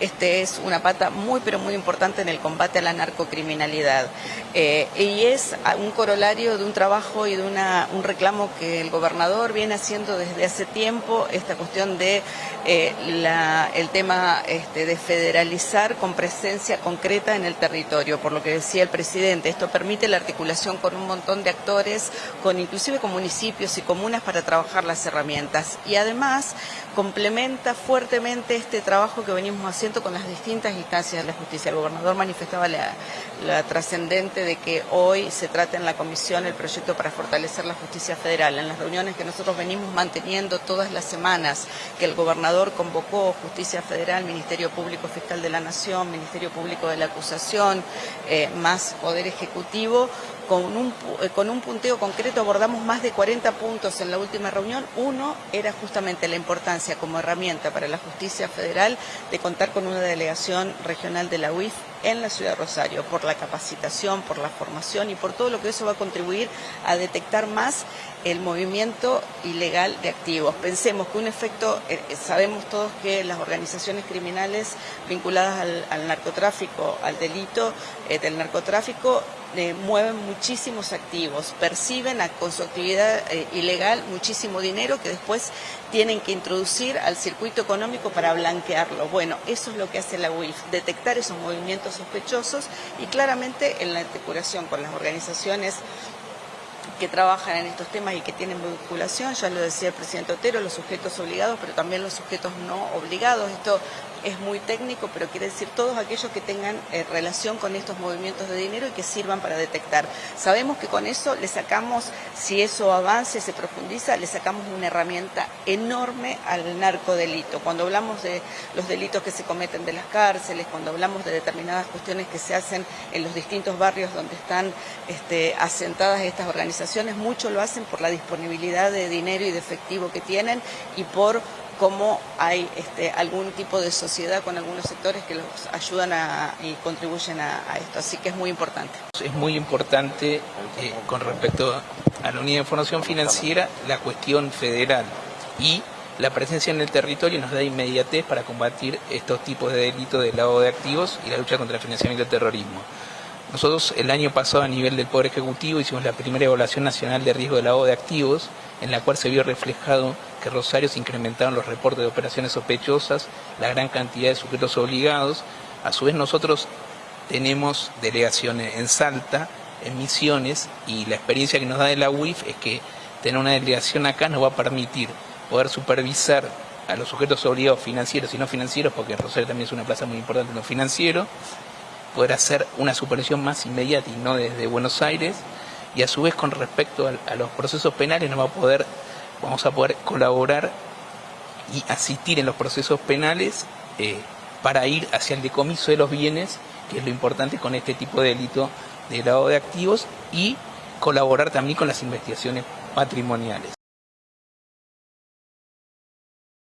este es una pata muy pero muy importante en el combate a la narcocriminalidad. Eh, y es un corolario de un trabajo y de un reclamo que el gobernador viene haciendo desde hace tiempo, esta cuestión de eh, el tema este, de federalizar con presencia concreta en el territorio, por lo que decía el presidente, esto permite la articulación con un montón de actores, con inclusive con municipios y comunas para trabajar las herramientas. Y además complementa fuertemente este trabajo que venimos haciendo con las distintas instancias de la justicia. El gobernador manifestaba la, trascendente de que hoy se trata en la comisión el proyecto para fortalecer la justicia federal. En las reuniones que nosotros venimos manteniendo todas las semanas, que el gobernador convocó Justicia Federal, Ministerio Público Fiscal de la Nación, Ministerio Público de la Acusación, eh, más Poder Ejecutivo, con un, eh, con un punteo concreto abordamos más de 40 puntos en la última reunión. Uno era justamente la importancia como herramienta para la justicia federal de contar con una delegación regional de la UIF en la ciudad de Rosario, por la capacitación, por la formación y por todo lo que eso va a contribuir a detectar más el movimiento ilegal de activos. Pensemos que un efecto, eh, eh, sabemos todos que las organizaciones criminales vinculadas al, narcotráfico, al delito del narcotráfico, mueven muchísimos activos, perciben con su actividad eh, ilegal muchísimo dinero que después tienen que introducir al circuito económico para blanquearlo. Bueno, eso es lo que hace la UIF, detectar esos movimientos sospechosos y claramente en la articulación con las organizaciones que trabajan en estos temas y que tienen vinculación, ya lo decía el presidente Otero, los sujetos obligados, pero también los sujetos no obligados. Esto es muy técnico, pero quiere decir todos aquellos que tengan eh, relación con estos movimientos de dinero y que sirvan para detectar. Sabemos que con eso le sacamos, si eso avance, se profundiza, le sacamos una herramienta enorme al narcodelito. Cuando hablamos de los delitos que se cometen de las cárceles, cuando hablamos de determinadas cuestiones que se hacen en los distintos barrios donde están este, asentadas estas organizaciones, mucho lo hacen por la disponibilidad de dinero y de efectivo que tienen y por cómo hay este, algún tipo de sociedad con algunos sectores que los ayudan y contribuyen a, esto. Así que es muy importante. Es muy importante eh, con respecto a la unidad de información financiera la cuestión federal y la presencia en el territorio nos da inmediatez para combatir estos tipos de delitos de lavado de activos y la lucha contra el financiamiento del terrorismo. Nosotros el año pasado a nivel del Poder Ejecutivo hicimos la primera evaluación nacional de riesgo de lavado de activos, en la cual se vio reflejado que Rosario se incrementaron los reportes de operaciones sospechosas, la gran cantidad de sujetos obligados. A su vez nosotros tenemos delegaciones en Salta, en Misiones, y la experiencia que nos da de la UIF es que tener una delegación acá nos va a permitir poder supervisar a los sujetos obligados financieros y no financieros, porque Rosario también es una plaza muy importante en lo financiero, poder hacer una supervisión más inmediata y no desde Buenos Aires y a su vez con respecto a, los procesos penales no va a poder, vamos a poder colaborar y asistir en los procesos penales eh, para ir hacia el decomiso de los bienes, que es lo importante con este tipo de delito de lavado de activos y colaborar también con las investigaciones patrimoniales.